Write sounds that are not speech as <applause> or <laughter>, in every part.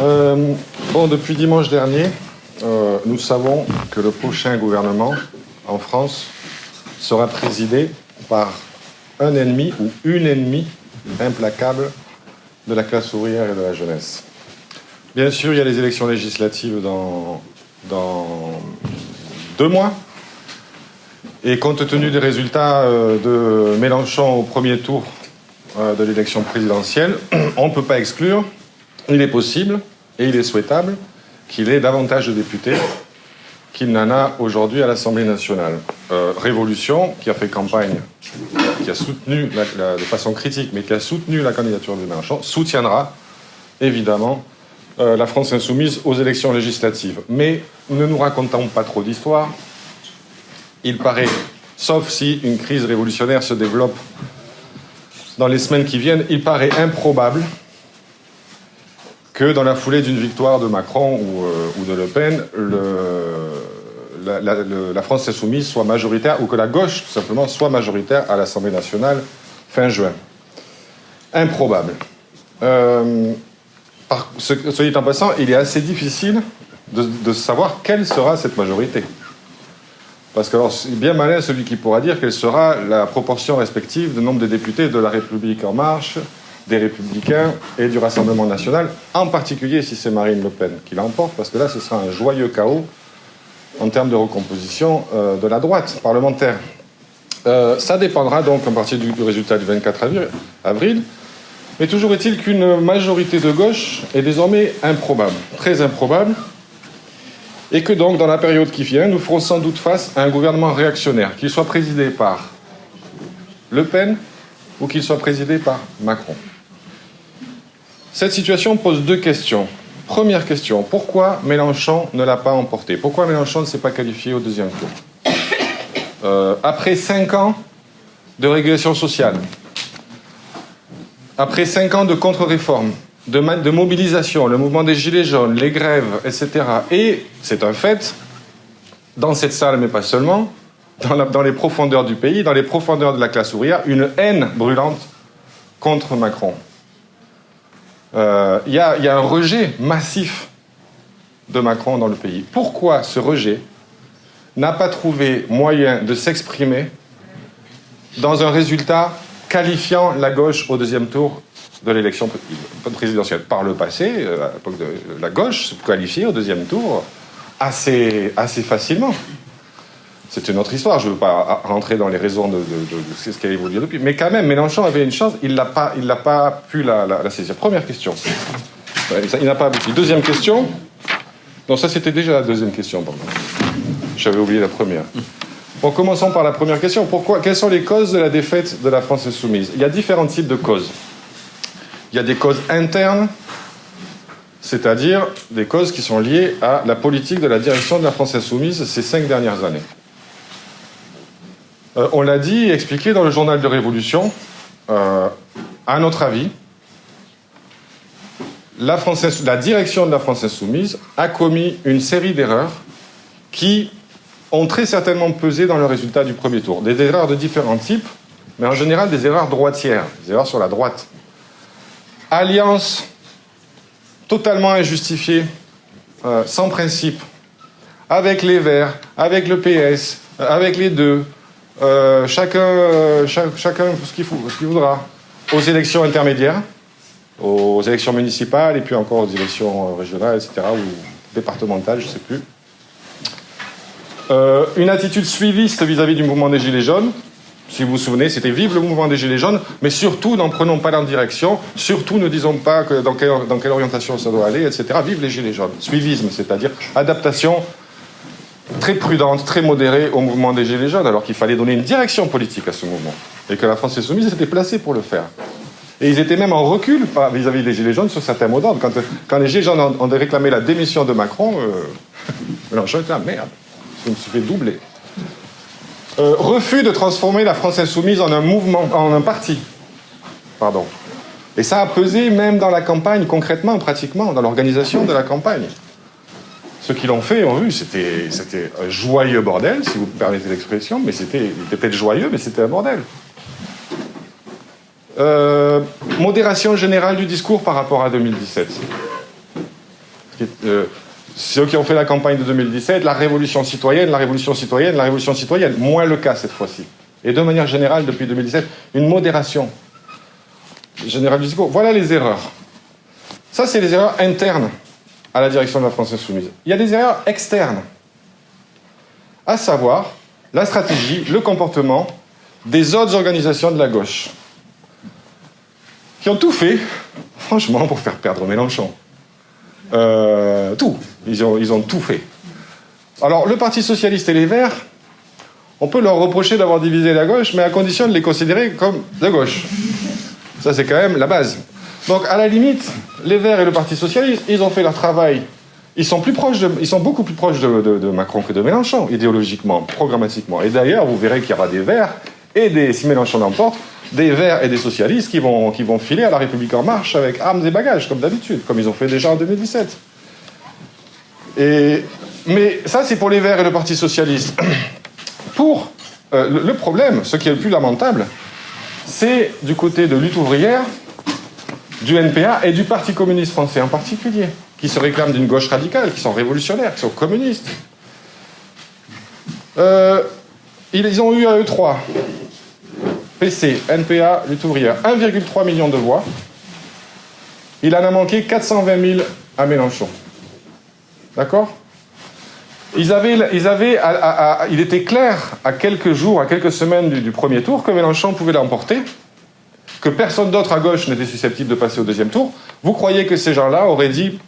Euh, bon, depuis dimanche dernier, euh, nous savons que le prochain gouvernement en France sera présidé par un ennemi ou une ennemie implacable de la classe ouvrière et de la jeunesse. Bien sûr, il y a les élections législatives dans, deux mois. Et compte tenu des résultats euh, de Mélenchon au premier tour de l'élection présidentielle, <clears throat> on ne peut pas exclure, il est possible et il est souhaitable qu'il ait davantage de députés qu'il n'en a aujourd'hui à l'Assemblée nationale. Euh, Révolution, qui a fait campagne, qui a soutenu de façon critique, mais qui a soutenu la candidature de Mélenchon, soutiendra évidemment euh, la France insoumise aux élections législatives. Mais ne nous racontons pas trop d'histoire. Il paraît, sauf si une crise révolutionnaire se développe dans les semaines qui viennent, il paraît improbable que dans la foulée d'une victoire de Macron ou, euh, de Le Pen, la, France insoumise soit majoritaire, ou que la gauche, tout simplement, soit majoritaire à l'Assemblée nationale fin juin. Improbable. Euh, ce, dit en passant, il est assez difficile de, savoir quelle sera cette majorité. Parce que c'est bien malin celui qui pourra dire quelle sera la proportion respective du nombre de députés de la République en marche, des Républicains et du Rassemblement national, en particulier si c'est Marine Le Pen qui l'emporte, parce que là, ce sera un joyeux chaos en termes de recomposition euh, de la droite parlementaire. Euh, ça dépendra donc en partie du, résultat du 24 avril, mais toujours est-il qu'une majorité de gauche est désormais improbable, très improbable, et que donc dans la période qui vient, nous ferons sans doute face à un gouvernement réactionnaire, qu'il soit présidé par Le Pen ou qu'il soit présidé par Macron. Cette situation pose deux questions. Première question, pourquoi Mélenchon ne l'a pas emporté? Pourquoi Mélenchon ne s'est pas qualifié au deuxième tour? Euh, Après cinq ans de régulation sociale, après cinq ans de contre-réforme, de, de, mobilisation, le mouvement des Gilets jaunes, les grèves, etc. Et, c'est un fait, dans cette salle, mais pas seulement, dans, les profondeurs du pays, dans les profondeurs de la classe ouvrière, une haine brûlante contre Macron. Euh, il y, a un rejet massif de Macron dans le pays. Pourquoi ce rejet n'a pas trouvé moyen de s'exprimer dans un résultat qualifiant la gauche au deuxième tour de l'élection présidentielle? Par le passé, euh, la gauche se qualifiait au deuxième tour assez facilement. C'est une autre histoire, je ne veux pas rentrer dans les raisons de, ce qui a évolué depuis. Mais quand même, Mélenchon avait une chance, il n'a pas, pas pu la, saisir. Première question. Il n'a pas abouti. Deuxième question. Non, ça c'était déjà la deuxième question. J'avais oublié la première. Bon, commençons par la première question. Pourquoi, quelles sont les causes de la défaite de la France insoumise? Il y a différents types de causes. Il y a des causes internes, c'est-à-dire des causes qui sont liées à la politique de la direction de la France insoumise ces cinq dernières années. Euh, on l'a dit et expliqué dans le journal de Révolution, euh, à notre avis, la, direction de la France insoumise a commis une série d'erreurs qui ont très certainement pesé dans le résultat du premier tour. Des erreurs de différents types, mais en général des erreurs droitières, des erreurs sur la droite. Alliance totalement injustifiée, euh, sans principe, avec les Verts, avec le PS, avec les deux, euh, chacun, euh, chacun ce qu'il voudra, aux élections intermédiaires, aux élections municipales et puis encore aux élections régionales, etc., ou départementales, je ne sais plus. Euh, une attitude suiviste vis-à-vis du mouvement des Gilets jaunes. Si vous vous souvenez, c'était vive le mouvement des Gilets jaunes, mais surtout n'en prenons pas la direction, surtout ne disons pas dans quelle orientation ça doit aller, etc. Vive les Gilets jaunes. Suivisme, c'est-à-dire adaptation très prudente, très modérée au mouvement des Gilets jaunes, alors qu'il fallait donner une direction politique à ce mouvement. Et que la France insoumise était placée pour le faire. Et ils étaient même en recul vis-à-vis des Gilets jaunes sur certains mots d'ordre. Quand, les Gilets jaunes ont, réclamé la démission de Macron, euh, Mélenchon était merde je me suis fait doubler. Euh, refus de transformer la France insoumise en un mouvement, en un parti. Pardon. Et ça a pesé même dans la campagne, concrètement, pratiquement, dans l'organisation de la campagne. Ceux qui l'ont fait ont vu, c'était un joyeux bordel, si vous permettez l'expression, mais c'était peut-être joyeux, mais c'était un bordel. Euh, modération générale du discours par rapport à 2017. euh, ceux qui ont fait la campagne de 2017, la révolution citoyenne, la révolution citoyenne, la révolution citoyenne. Moins le cas cette fois-ci. Et de manière générale, depuis 2017, une modération générale du discours. Voilà les erreurs. Ça, c'est les erreurs internes à la direction de la France Insoumise. Il y a des erreurs externes, à savoir la stratégie, le comportement des autres organisations de la gauche, qui ont tout fait, franchement, pour faire perdre Mélenchon. Euh, tout. Ils ont, ils ont tout fait. Alors, le Parti Socialiste et les Verts, on peut leur reprocher d'avoir divisé la gauche, mais à condition de les considérer comme de gauche. Ça, c'est quand même la base. Donc, à la limite, les Verts et le Parti Socialiste, ils ont fait leur travail. Ils sont, plus proches ils sont beaucoup plus proches de, Macron que de Mélenchon, idéologiquement, programmatiquement. Et d'ailleurs, vous verrez qu'il y aura des Verts et des, si Mélenchon l'emporte, des Verts et des socialistes qui vont, qui vont filer à la République en marche avec armes et bagages, comme d'habitude, comme ils ont fait déjà en 2017. Et, mais ça, c'est pour les Verts et le Parti socialiste. <coughs> Pour euh, le, problème, ce qui est le plus lamentable, c'est du côté de lutte ouvrière, du NPA et du Parti communiste français en particulier, qui se réclament d'une gauche radicale, qui sont révolutionnaires, qui sont communistes. Euh, ils ont eu à eux trois PC, NPA, lutte ouvrière, 1,3 million de voix. Il en a manqué 420 000 à Mélenchon. D'accord? Ils avaient, ils avaient il était clair à quelques jours, à quelques semaines du, premier tour que Mélenchon pouvait l'emporter, que personne d'autre à gauche n'était susceptible de passer au deuxième tour. Vous croyez que ces gens-là auraient dit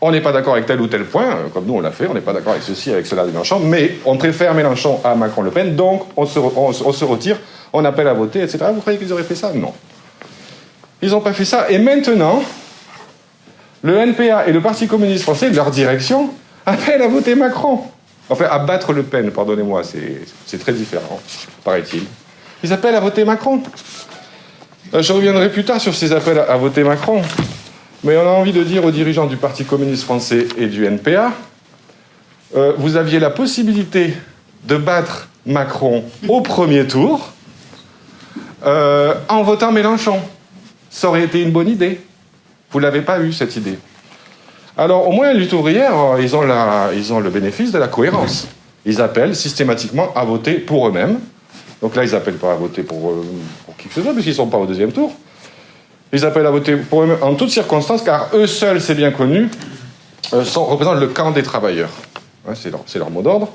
on n'est pas d'accord avec tel ou tel point, comme nous on l'a fait, on n'est pas d'accord avec ceci, avec cela de Mélenchon, mais on préfère Mélenchon à Macron-Le Pen, donc on se, on se retire on appelle à voter, etc. Vous croyez qu'ils auraient fait ça? Non. Ils n'ont pas fait ça. Et maintenant, le NPA et le Parti communiste français, leur direction, appellent à voter Macron. Enfin, à battre Le Pen, pardonnez-moi, c'est très différent, paraît-il. Ils appellent à voter Macron. Euh, je reviendrai plus tard sur ces appels à voter Macron. Mais on a envie de dire aux dirigeants du Parti communiste français et du NPA, euh, vous aviez la possibilité de battre Macron au premier tour, euh, en votant Mélenchon. Ça aurait été une bonne idée. Vous ne l'avez pas eu, cette idée. Alors, au moins, lutte ouvrière, euh, ils ont, ils ont le bénéfice de la cohérence. Ils appellent systématiquement à voter pour eux-mêmes. Donc là, ils n'appellent pas à voter pour, euh, pour, qui que ce soit, puisqu'ils ne sont pas au deuxième tour. Ils appellent à voter pour eux-mêmes en toutes circonstances, car eux seuls, c'est bien connu, sont, représentent le camp des travailleurs. c'est leur, leur, mot d'ordre.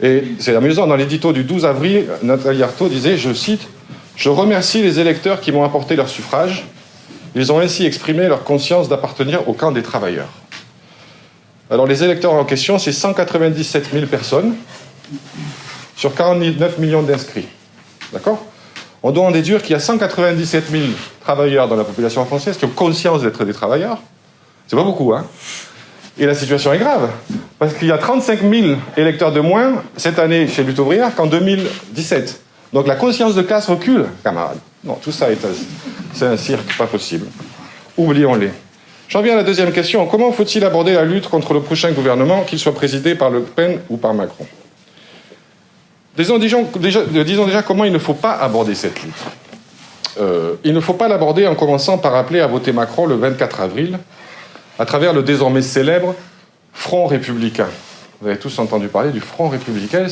Et c'est amusant, dans l'édito du 12 avril, Nathalie Arthaud disait, je cite, je remercie les électeurs qui m'ont apporté leur suffrage. Ils ont ainsi exprimé leur conscience d'appartenir au camp des travailleurs. Alors les électeurs en question, c'est 197 000 personnes sur 49 millions d'inscrits. D'accord? On doit en déduire qu'il y a 197 000 travailleurs dans la population française qui ont conscience d'être des travailleurs. C'est pas beaucoup, hein? Et la situation est grave, parce qu'il y a 35 000 électeurs de moins cette année chez Lutte ouvrière qu'en 2017. Donc la conscience de classe recule, camarades. Non, tout ça est c'est un cirque pas possible. Oublions-les. J'en viens à la deuxième question. Comment faut-il aborder la lutte contre le prochain gouvernement, qu'il soit présidé par Le Pen ou par Macron? Disons déjà, disons déjà, comment il ne faut pas aborder cette lutte. Euh, il ne faut pas l'aborder en commençant par appeler à voter Macron le 24 avril, à travers le désormais célèbre Front républicain. Vous avez tous entendu parler du Front républicain,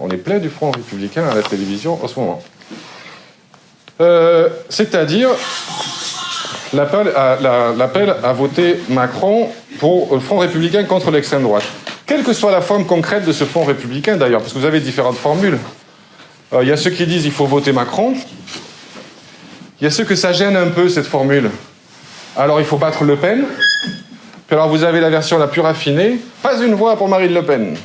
on est plein du Front républicain à la télévision en ce moment. Euh, c'est-à-dire l'appel à, voter Macron pour le Front républicain contre l'extrême droite. Quelle que soit la forme concrète de ce Front républicain d'ailleurs, parce que vous avez différentes formules. Euh, il y a ceux qui disent il faut voter Macron. Il y a ceux que ça gêne un peu cette formule. Alors il faut battre Le Pen alors vous avez la version la plus raffinée, pas une voix pour Marine Le Pen.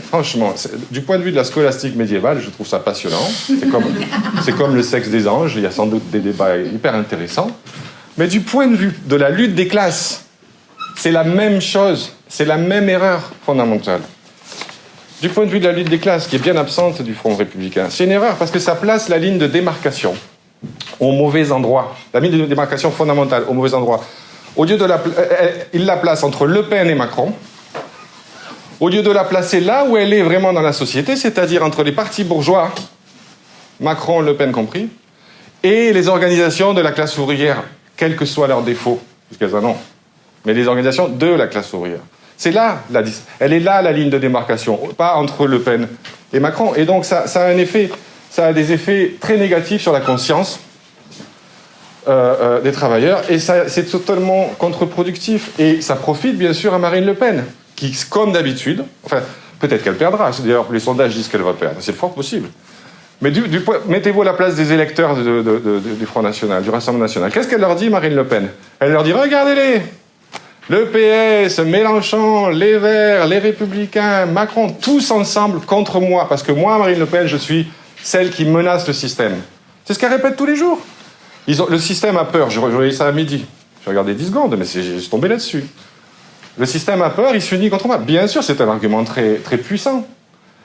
Franchement, du point de vue de la scolastique médiévale, je trouve ça passionnant. C'est comme, comme le sexe des anges, il y a sans doute des débats hyper intéressants. Mais du point de vue de la lutte des classes, c'est la même chose, c'est la même erreur fondamentale. Du point de vue de la lutte des classes, qui est bien absente du Front républicain, c'est une erreur parce que ça place la ligne de démarcation au mauvais endroit, la ligne de démarcation fondamentale au mauvais endroit. Au lieu de la, il la place entre Le Pen et Macron. Au lieu de la placer là où elle est vraiment dans la société, c'est-à-dire entre les partis bourgeois, Macron, Le Pen compris, et les organisations de la classe ouvrière, quels que soient leurs défauts, puisqu'elles en ont. mais les organisations de la classe ouvrière. C'est là, elle est là la ligne de démarcation, pas entre Le Pen et Macron. Et donc ça, a un effet, ça a des effets très négatifs sur la conscience euh, euh, des travailleurs, et c'est totalement contre-productif. Et ça profite bien sûr à Marine Le Pen, comme d'habitude, enfin, peut-être qu'elle perdra. D'ailleurs, les sondages disent qu'elle va perdre. C'est fort possible. Mais mettez-vous à la place des électeurs du Front National, du Rassemblement National. Qu'est-ce qu'elle leur dit, Marine Le Pen? Elle leur dit regardez-les le PS, Mélenchon, les Verts, les Républicains, Macron, tous ensemble contre moi, parce que moi, Marine Le Pen, je suis celle qui menace le système. C'est ce qu'elle répète tous les jours. le système a peur. Je voyais ça à midi. J'ai regardé 10 secondes, mais j'ai tombé là-dessus. Le système a peur, il s'unit contre moi. Bien sûr, c'est un argument très, très puissant.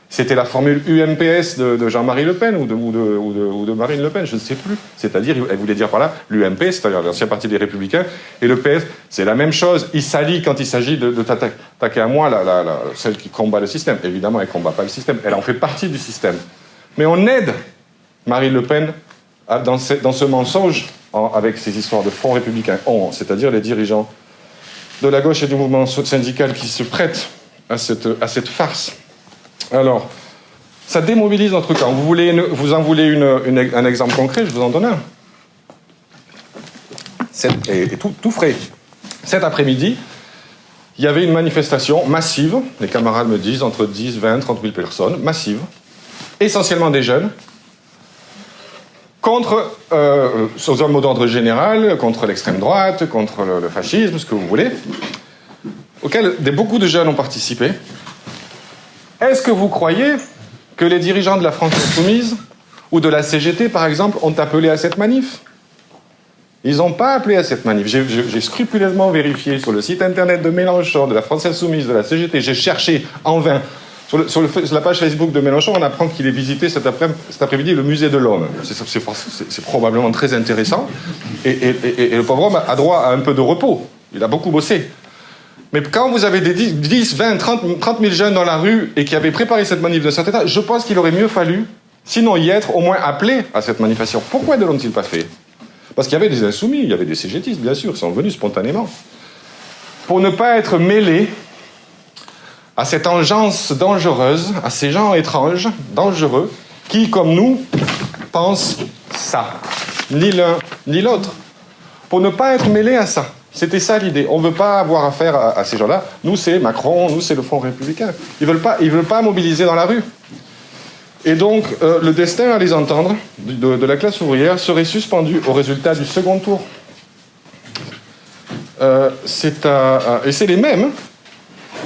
C'était la formule UMPS de, Jean-Marie Le Pen ou de, Marine Le Pen, je ne sais plus. C'est-à-dire, elle voulait dire par là, l'UMP, c'est-à-dire l'ancien parti des Républicains, et le PS, c'est la même chose. Il s'allie quand il s'agit de, t'attaquer à moi, celle qui combat le système. Évidemment, elle ne combat pas le système, elle en fait partie du système. Mais on aide Marine Le Pen dans, ce, mensonge avec ces histoires de front républicain, c'est-à-dire les dirigeants de la gauche et du mouvement syndical qui se prêtent à cette farce. Alors, ça démobilise notre camp. Vous, voulez vous en voulez un exemple concret Je vous en donne un. et, tout, tout frais. Cet après-midi, il y avait une manifestation massive, les camarades me disent entre 10, 20, 30 000 personnes, massive, essentiellement des jeunes, contre, euh, un mot d'ordre général, contre l'extrême droite, contre le, fascisme, ce que vous voulez, auquel beaucoup de jeunes ont participé. Est-ce que vous croyez que les dirigeants de la France insoumise ou de la CGT, par exemple, ont appelé à cette manif? Ils n'ont pas appelé à cette manif. J'ai scrupuleusement vérifié sur le site internet de Mélenchon, de la France insoumise, de la CGT. J'ai cherché en vain. Sur, la page Facebook de Mélenchon, on apprend qu'il ait visité cet après-midi le musée de l'homme. C'est probablement très intéressant. et, le pauvre homme a droit à un peu de repos. Il a beaucoup bossé. Mais quand vous avez des 10, 20, 30, 000 jeunes dans la rue et qui avaient préparé cette manif de cet état, je pense qu'il aurait mieux fallu, sinon y être, au moins appelé à cette manifestation. Pourquoi ne l'ont-ils pas fait? Parce qu'il y avait des insoumis, il y avait des CGTistes, bien sûr, qui sont venus spontanément. Pour ne pas être mêlés à cette engeance dangereuse, à ces gens étranges, dangereux, qui, comme nous, pensent ça. Ni l'un, ni l'autre. Pour ne pas être mêlés à ça. C'était ça l'idée. On ne veut pas avoir affaire à, ces gens-là. Nous, c'est Macron, nous, c'est le Front républicain. Ils ne veulent, pas, veulent pas mobiliser dans la rue. Et donc, euh, le destin à les entendre de, la classe ouvrière serait suspendu au résultat du second tour. Euh, et c'est les mêmes.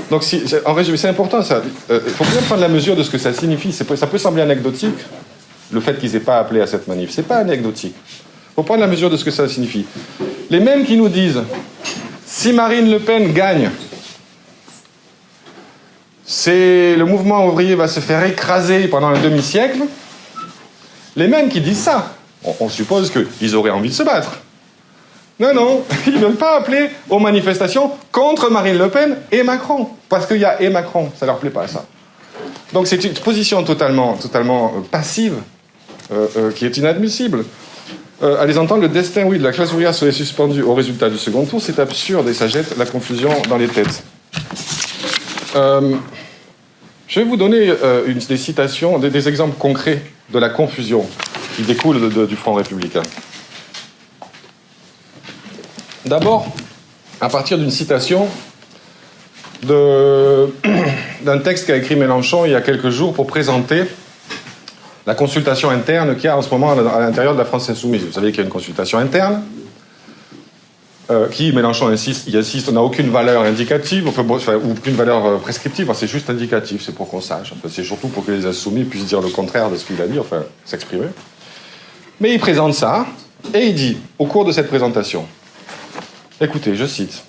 Donc, en résumé, c'est important ça. Euh, il faut bien prendre la mesure de ce que ça signifie. Ça peut sembler anecdotique, le fait qu'ils n'aient pas appelé à cette manif. C'est pas anecdotique. Il faut prendre la mesure de ce que ça signifie. Les mêmes qui nous disent, si Marine Le Pen gagne, le mouvement ouvrier va se faire écraser pendant un demi-siècle, les mêmes qui disent ça, on, suppose qu'ils auraient envie de se battre. Non, non, <laughs> ils ne veulent pas appeler aux manifestations contre Marine Le Pen et Macron, parce qu'il y a et Macron, ça leur plaît pas ça. Donc c'est une position totalement, totalement euh, passive euh, euh, qui est inadmissible. Euh, à les entendre, le destin, oui, de la classe ouvrière serait suspendu au résultat du second tour. C'est absurde et ça jette la confusion dans les têtes. Je vais vous donner des citations, des, exemples concrets de la confusion qui découle du Front républicain. D'abord, à partir d'une citation <clears throat> d'un texte qu'a écrit Mélenchon il y a quelques jours pour présenter la consultation interne qu'il y a en ce moment à l'intérieur de la France insoumise. Vous savez qu'il y a une consultation interne euh, qui, Mélenchon insiste, il insiste, n'a aucune valeur indicative, ou aucune valeur euh, prescriptive, c'est juste indicatif, c'est pour qu'on sache. c'est surtout pour que les insoumis puissent dire le contraire de ce qu'il a dit, enfin, s'exprimer. Mais il présente ça, et il dit, au cours de cette présentation, écoutez, je cite,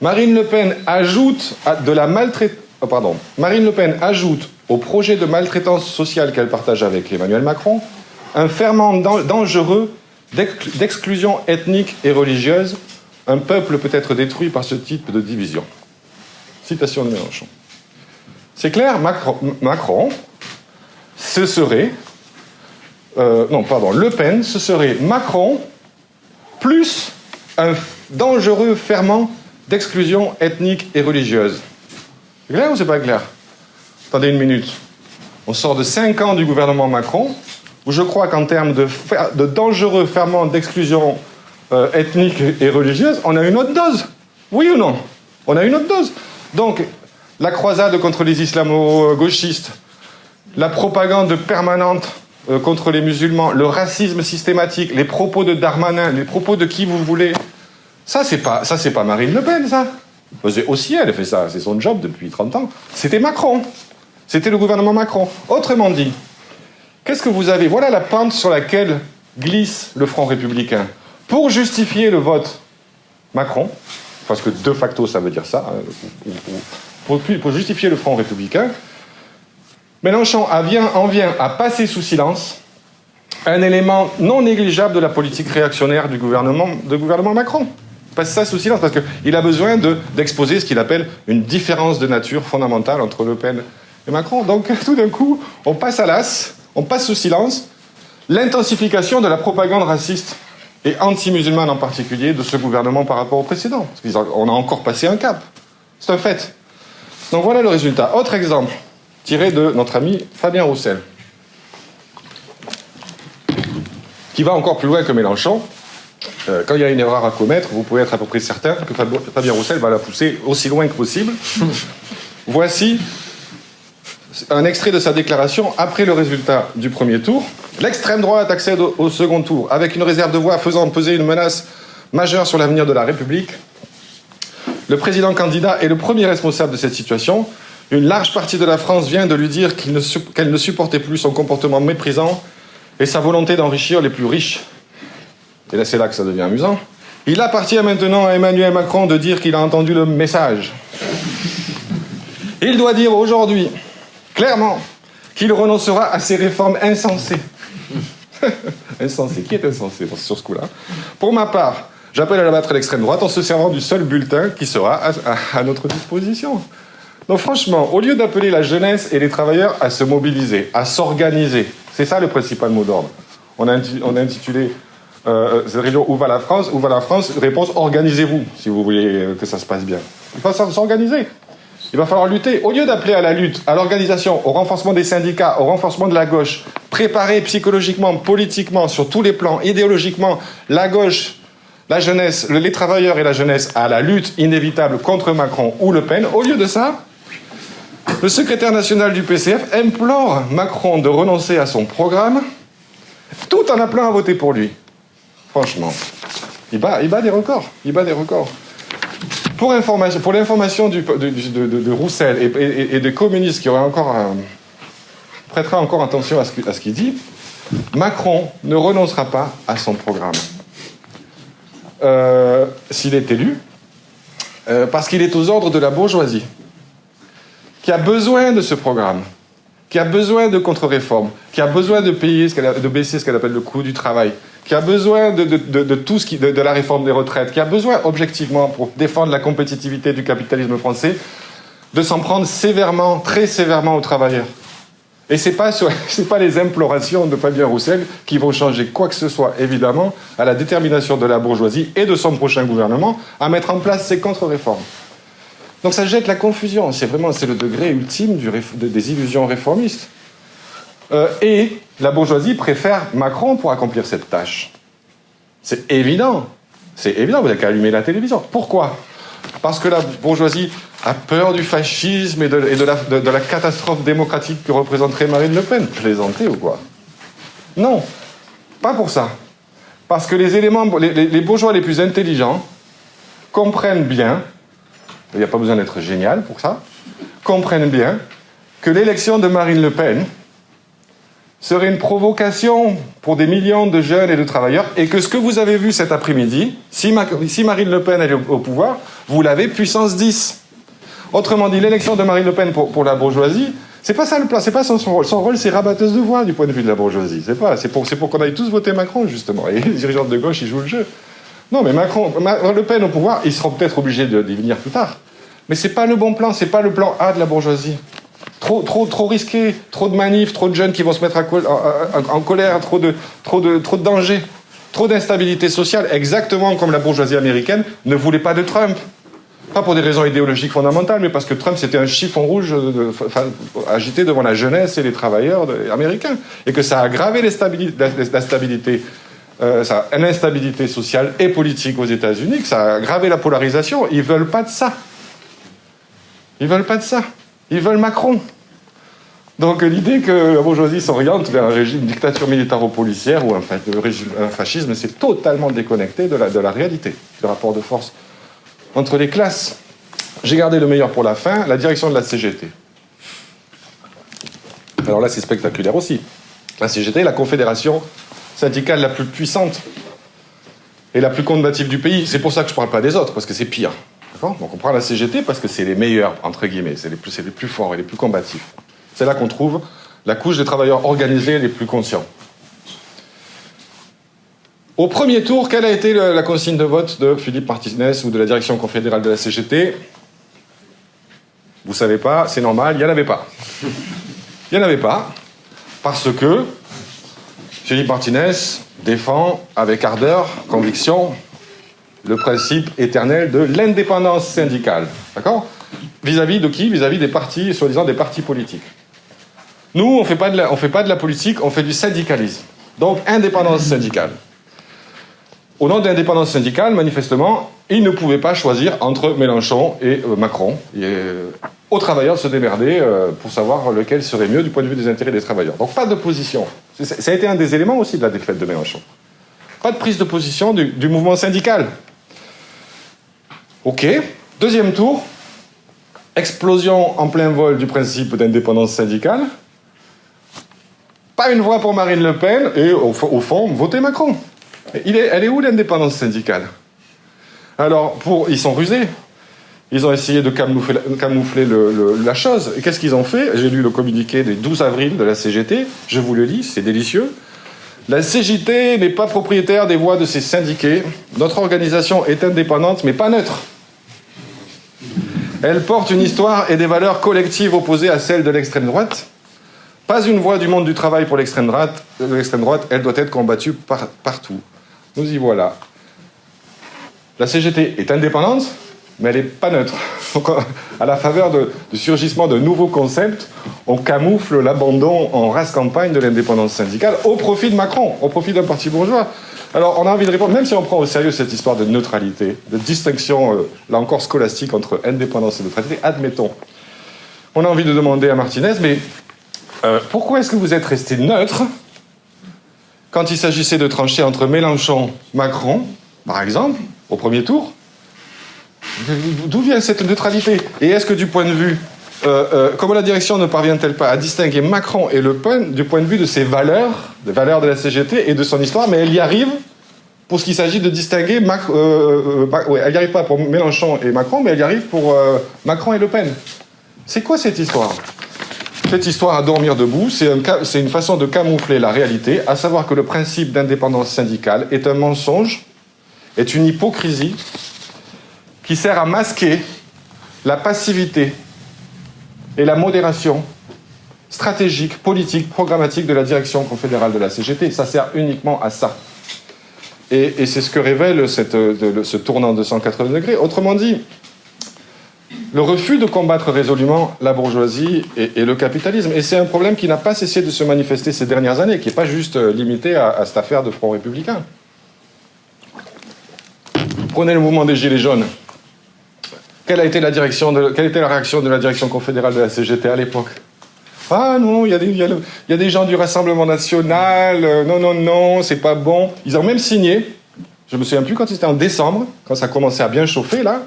Marine Le Pen ajoute de la maltraitance, oh, Marine Le Pen ajoute au projet de maltraitance sociale qu'elle partage avec Emmanuel Macron, un ferment dangereux d'exclusion ethnique et religieuse. Un peuple peut être détruit par ce type de division. Citation de Mélenchon. C'est clair, Macron, ce serait. Euh, non, pardon, Le Pen, ce serait Macron plus un dangereux ferment d'exclusion ethnique et religieuse. C'est clair ou c'est pas clair? Attendez une minute. On sort de 5 ans du gouvernement Macron, où je crois qu'en termes de, de, dangereux ferments d'exclusion euh, ethnique et religieuse, on a une autre dose. Oui ou non? On a une autre dose. Donc, la croisade contre les islamo-gauchistes, la propagande permanente euh, contre les musulmans, le racisme systématique, les propos de Darmanin, les propos de qui vous voulez, ça c'est pas pas Marine Le Pen ça. Aussi elle fait ça, c'est son job depuis 30 ans. C'était Macron. C'était le gouvernement Macron. Autrement dit, qu'est-ce que vous avez? Voilà la pente sur laquelle glisse le Front républicain. Pour justifier le vote Macron, parce que de facto ça veut dire ça, hein, pour, justifier le Front républicain, Mélenchon en vient à passer sous silence un élément non négligeable de la politique réactionnaire du gouvernement Macron. Passe ça sous silence parce qu'il a besoin d'exposer ce qu'il appelle une différence de nature fondamentale entre Le Pen et Macron. Donc <laughs> tout d'un coup, on passe à l'as, on passe sous silence l'intensification de la propagande raciste et anti-musulmane en particulier de ce gouvernement par rapport au précédent. On a encore passé un cap. C'est un fait. Donc voilà le résultat. Autre exemple, tiré de notre ami Fabien Roussel, qui va encore plus loin que Mélenchon. Euh, quand il y a une erreur à commettre, vous pouvez être à peu près certain que Fabien Roussel va la pousser aussi loin que possible. <laughs> Voici un extrait de sa déclaration après le résultat du premier tour. L'extrême droite accède au, second tour avec une réserve de voix faisant peser une menace majeure sur l'avenir de la République. Le président candidat est le premier responsable de cette situation. Une large partie de la France vient de lui dire qu'elle ne, supportait plus son comportement méprisant et sa volonté d'enrichir les plus riches. Et là, c'est là que ça devient amusant. Il appartient maintenant à Emmanuel Macron de dire qu'il a entendu le message. Il doit dire aujourd'hui clairement qu'il renoncera à ces réformes insensées. <laughs> insensées. Qui est insensé sur ce coup-là? Pour ma part, j'appelle à la battre l'extrême droite en se servant du seul bulletin qui sera à, notre disposition. Donc franchement, au lieu d'appeler la jeunesse et les travailleurs à se mobiliser, à s'organiser, c'est ça le principal mot d'ordre. On a, intitulé euh, cette région Où va la France Où va la France Réponse organisez-vous si vous voulez que ça se passe bien. Il faut s'organiser. Il va falloir lutter. Au lieu d'appeler à la lutte, à l'organisation, au renforcement des syndicats, au renforcement de la gauche, préparer psychologiquement, politiquement, sur tous les plans, idéologiquement, la gauche, la jeunesse, les travailleurs et la jeunesse à la lutte inévitable contre Macron ou Le Pen, au lieu de ça, le secrétaire national du PCF implore Macron de renoncer à son programme, tout en appelant à voter pour lui. Franchement, il bat, des records. Il bat des records. Pour, l'information de, Roussel et, des communistes qui auraient encore prêtera encore attention à ce, qu'il dit, Macron ne renoncera pas à son programme. Euh, s'il est élu, euh, parce qu'il est aux ordres de la bourgeoisie, qui a besoin de ce programme, qui a besoin de contre-réformes, qui a besoin de, payer de baisser ce qu'elle appelle le coût du travail, qui a besoin de, tout ce qui, de, la réforme des retraites, qui a besoin objectivement pour défendre la compétitivité du capitalisme français, de s'en prendre sévèrement, très sévèrement aux travailleurs. Et ce n'est pas, <laughs> pas les implorations de Fabien Roussel qui vont changer quoi que ce soit, évidemment, à la détermination de la bourgeoisie et de son prochain gouvernement à mettre en place ces contre-réformes. Donc ça jette la confusion, c'est vraiment le degré ultime des illusions réformistes. Euh, et la bourgeoisie préfère Macron pour accomplir cette tâche. C'est évident. C'est évident, vous n'avez qu'à allumer la télévision. Pourquoi? Parce que la bourgeoisie a peur du fascisme et, de, la, catastrophe démocratique que représenterait Marine Le Pen. Plaisanter ou quoi? Non, pas pour ça. Parce que les éléments, les bourgeois les plus intelligents comprennent bien, il n'y a pas besoin d'être génial pour ça, comprennent bien que l'élection de Marine Le Pen serait une provocation pour des millions de jeunes et de travailleurs, et que ce que vous avez vu cet après-midi, si, Marine Le Pen est au pouvoir, vous l'avez puissance 10. Autrement dit, l'élection de Marine Le Pen pour, la bourgeoisie, c'est pas ça le plan, c'est pas son, rôle. Son rôle, c'est rabatteuse de voix du point de vue de la bourgeoisie. C'est pas, c'est pour, qu'on aille tous voter Macron, justement. Et les dirigeants de gauche, ils jouent le jeu. Non, mais Macron, Le Pen au pouvoir, ils seront peut-être obligés d'y venir plus tard. Mais c'est pas le bon plan, c'est pas le plan A de la bourgeoisie. Trop, trop, trop risqué, trop de manifs, trop de jeunes qui vont se mettre en, colère, trop de, trop de, trop de dangers, trop d'instabilité sociale, exactement comme la bourgeoisie américaine ne voulait pas de Trump. Pas pour des raisons idéologiques fondamentales, mais parce que Trump, c'était un chiffon rouge agité devant la jeunesse et les travailleurs américains. Et que ça a aggravé euh, l'instabilité sociale et politique aux États-Unis, que ça a aggravé la polarisation. Ils veulent pas de ça. Ils veulent pas de ça. Ils veulent Macron. Donc l'idée que la bourgeoisie s'oriente vers un régime dictature militaro-policière ou un, un fascisme, c'est totalement déconnecté de la, de la réalité, du rapport de force entre les classes. J'ai gardé le meilleur pour la fin, la direction de la CGT. Alors là, c'est spectaculaire aussi. La CGT, la confédération syndicale la plus puissante et la plus combative du pays. C'est pour ça que je ne parle pas des autres, parce que c'est pire. Donc on prend la CGT parce que c'est les meilleurs, entre guillemets, c'est les, plus, forts et les plus combatifs. C'est là qu'on trouve la couche des travailleurs organisés les plus conscients. Au premier tour, quelle a été la consigne de vote de Philippe Martinez ou de la direction confédérale de la CGT Vous savez pas, c'est normal, il n'y en avait pas. Il n'y en avait pas, parce que Philippe Martinez défend avec ardeur, conviction, le principe éternel de l'indépendance syndicale. D'accord? Vis-à-vis de qui? Vis-à-vis des partis, soi-disant des partis politiques. Nous, on ne fait pas de la politique, on fait du syndicalisme. Donc, indépendance syndicale au nom de l'indépendance syndicale, manifestement, ils ne pouvaient pas choisir entre Mélenchon et euh, Macron. Et, euh, aux travailleurs de se démerder euh, pour savoir lequel serait mieux du point de vue des intérêts des travailleurs. Donc pas de position. Ça a été un des éléments aussi de la défaite de Mélenchon. Pas de prise de position du, du mouvement syndical. Ok. Deuxième tour. Explosion en plein vol du principe d'indépendance syndicale. Pas une voix pour Marine Le Pen et au, fond, votez Macron elle est où l'indépendance syndicale? Alors, pour, ils sont rusés. Ils ont essayé de camoufler, la chose. Et qu'est-ce qu'ils ont fait? J'ai lu le communiqué du 12 avril de la CGT. Je vous le lis, c'est délicieux. La CGT n'est pas propriétaire des voix de ses syndiqués. Notre organisation est indépendante, mais pas neutre. Elle porte une histoire et des valeurs collectives opposées à celles de l'extrême droite. Pas une voix du monde du travail pour l'extrême droite, droite, elle doit être combattue partout. Nous y voilà. La CGT est indépendante, mais elle n'est pas neutre. <laughs> à la faveur du surgissement de nouveaux concepts, on camoufle l'abandon en race campagne de l'indépendance syndicale au profit de Macron, au profit d'un parti bourgeois. Alors, on a envie de répondre, même si on prend au sérieux cette histoire de neutralité, de distinction, euh, là encore scolastique, entre indépendance et neutralité, admettons. On a envie de demander à Martinez, mais euh, pourquoi est-ce que vous êtes resté neutre quand il s'agissait de trancher entre Mélenchon, Macron, par exemple, au premier tour, d'où vient cette neutralité? Et est-ce que du point de vue, comment la direction ne parvient-elle pas à distinguer Macron et Le Pen du point de vue de ses valeurs, des valeurs de la CGT et de son histoire, mais elle y arrive pour ce qu'il s'agit de distinguer, euh, elle n'y arrive pas pour Mélenchon et Macron, mais elle y arrive pour Macron et Le Pen. C'est quoi cette histoire? Cette histoire à dormir debout, c'est une façon de camoufler la réalité, à savoir que le principe d'indépendance syndicale est un mensonge, est une hypocrisie qui sert à masquer la passivité et la modération stratégique, politique, programmatique de la direction confédérale de la CGT. Ça sert uniquement à ça. Et, c'est ce que révèle ce tournant de 180 degrés. Autrement dit, le refus de combattre résolument la bourgeoisie et, le capitalisme. Et c'est un problème qui n'a pas cessé de se manifester ces dernières années, qui n'est pas juste euh, limité à, cette affaire de Front républicain. Prenez le mouvement des Gilets jaunes. Quelle a été la, était la réaction de la direction confédérale de la CGT à l'époque? Ah non, il y, a des gens du Rassemblement national, euh, non, non, non, c'est pas bon. Ils ont même signé, je me souviens plus quand c'était en décembre, quand ça commençait à bien chauffer là,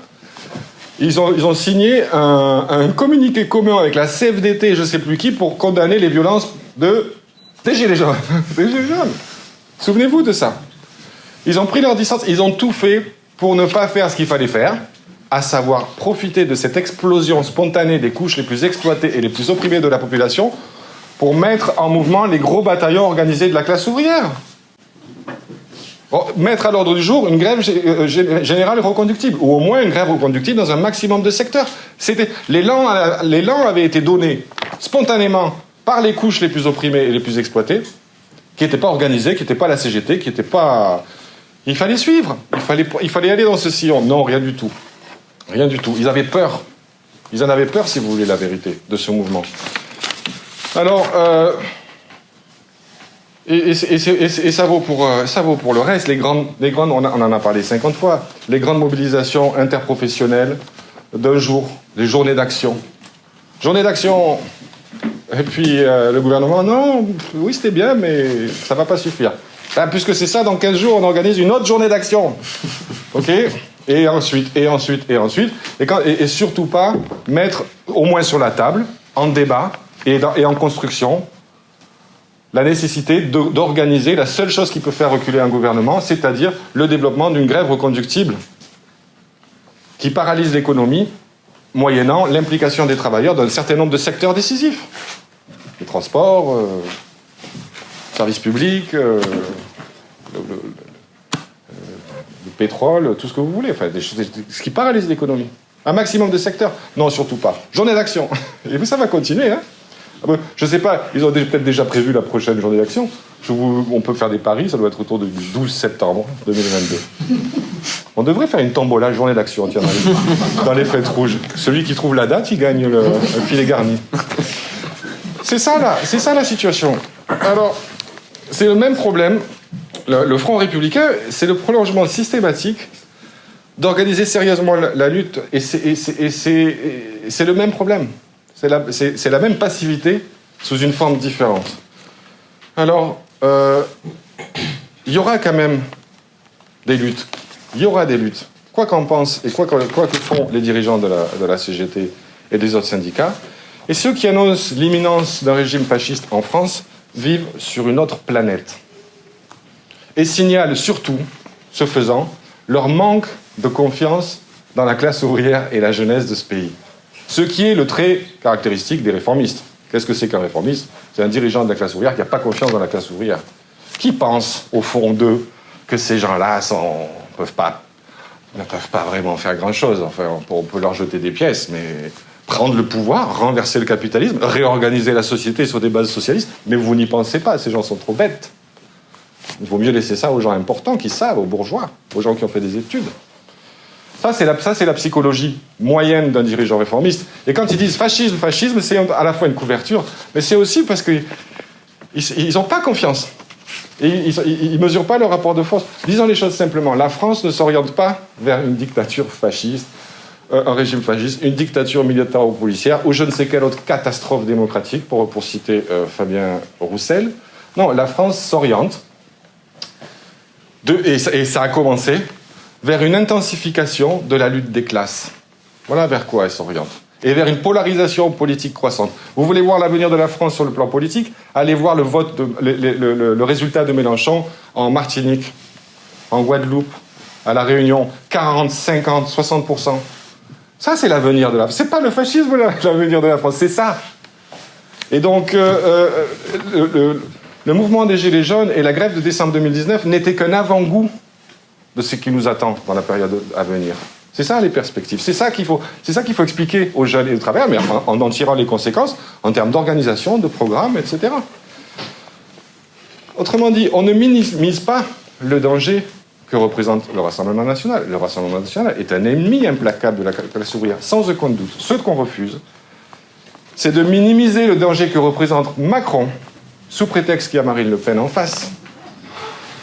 ils ont, ils ont signé un, un, communiqué commun avec la CFDT, je ne sais plus qui, pour condamner les violences de, des Gilets <laughs> jaunes. des Gilets jaunes. Souvenez-vous de ça. Ils ont pris leur distance, ils ont tout fait pour ne pas faire ce qu'il fallait faire, à savoir profiter de cette explosion spontanée des couches les plus exploitées et les plus opprimées de la population pour mettre en mouvement les gros bataillons organisés de la classe ouvrière mettre à l'ordre du jour une grève euh, générale reconductible, ou au moins une grève reconductible dans un maximum de secteurs. L'élan avait été donné spontanément par les couches les plus opprimées et les plus exploitées, qui n'étaient pas organisées, qui n'étaient pas la CGT, qui n'étaient pas... Il fallait suivre, il fallait, il fallait aller dans ce sillon. Non, rien du tout. Rien du tout. Ils avaient peur. Ils en avaient peur, si vous voulez, la vérité de ce mouvement. Alors, euh, et, ça, vaut pour, euh, ça vaut pour le reste. Les grandes, les grandes on, en a parlé 50 fois, les grandes mobilisations interprofessionnelles d'un jour, les journées d'action. Journée d'action, et puis euh, le gouvernement, non, oui c'était bien, mais ça ne va pas suffire. Ben, puisque c'est ça, dans 15 jours, on organise une autre journée d'action. <laughs> OK? Et ensuite, et ensuite, et ensuite. Et, surtout pas mettre au moins sur la table, en débat et, en construction, la nécessité d'organiser la seule chose qui peut faire reculer un gouvernement, c'est-à-dire le développement d'une grève reconductible qui paralyse l'économie, moyennant l'implication des travailleurs dans un certain nombre de secteurs décisifs. Les transports, services publics, le, pétrole, tout ce que vous voulez, enfin, ce qui paralyse l'économie. Un maximum de secteurs Non, surtout pas. Journée d'action. <laughs> Et puis ça va continuer, hein ah je sais pas, ils ont peut-être déjà prévu la prochaine journée d'action. on peut faire des paris, ça doit être autour du 12 septembre 2022. On devrait faire une tombola journée d'action, tiens, <laughs> dans les, fêtes rouges. Celui qui trouve la date, il gagne le, filet garni. C'est ça, c'est ça la situation. Alors, c'est le même problème. Le, Front républicain, c'est le prolongement systématique d'organiser sérieusement la lutte, et c'est le même problème. C'est la, même passivité sous une forme différente. Alors, euh, il y aura quand même des luttes. Il y aura des luttes. Quoi qu'en pensent et quoi, que font les dirigeants de la, CGT et des autres syndicats, et ceux qui annoncent l'imminence d'un régime fasciste en France vivent sur une autre planète. Et signalent surtout, ce faisant, leur manque de confiance dans la classe ouvrière et la jeunesse de ce pays. Ce qui est le trait caractéristique des réformistes. Qu'est-ce que c'est qu'un réformiste? C'est un dirigeant de la classe ouvrière qui n'a pas confiance dans la classe ouvrière. Qui pense, au fond d'eux, que ces gens-là ne peuvent pas, ne peuvent pas vraiment faire grand-chose Enfin, on peut leur jeter des pièces, mais prendre le pouvoir, renverser le capitalisme, réorganiser la société sur des bases socialistes, mais vous n'y pensez pas, ces gens sont trop bêtes. Il vaut mieux laisser ça aux gens importants qui savent, aux bourgeois, aux gens qui ont fait des études. Ça, c'est la, psychologie moyenne d'un dirigeant réformiste. Et quand ils disent fascisme, fascisme, c'est à la fois une couverture, mais c'est aussi parce qu'ils n'ont pas confiance. Ils ne mesurent pas le rapport de force. Disons les choses simplement, la France ne s'oriente pas vers une dictature fasciste, un régime fasciste, une dictature militaire ou policière, ou je ne sais quelle autre catastrophe démocratique, pour, pour citer euh, Fabien Roussel. Non, la France s'oriente, et, et ça a commencé vers une intensification de la lutte des classes. Voilà vers quoi elle s'oriente. Et vers une polarisation politique croissante. Vous voulez voir l'avenir de la France sur le plan politique? Allez voir le, vote le, résultat de Mélenchon en Martinique, en Guadeloupe, à La Réunion. 40, 50, 60%. Ça, c'est l'avenir de la France. C'est pas le fascisme <laughs> l'avenir de la France, c'est ça. Et donc, euh, euh, le mouvement des Gilets jaunes et la grève de décembre 2019 n'étaient qu'un avant-goût de ce qui nous attend dans la période à venir. C'est ça les perspectives. C'est ça qu'il faut, qu'il faut expliquer aux jeunes et aux travailleurs, mais en, en tirant les conséquences en termes d'organisation, de programme, etc. Autrement dit, on ne minimise pas le danger que représente le Rassemblement national. Le Rassemblement national est un ennemi implacable de la classe ouvrière, sans aucun doute. Ce qu'on refuse, c'est de minimiser le danger que représente Macron, sous prétexte qu'il y a Marine Le Pen en face,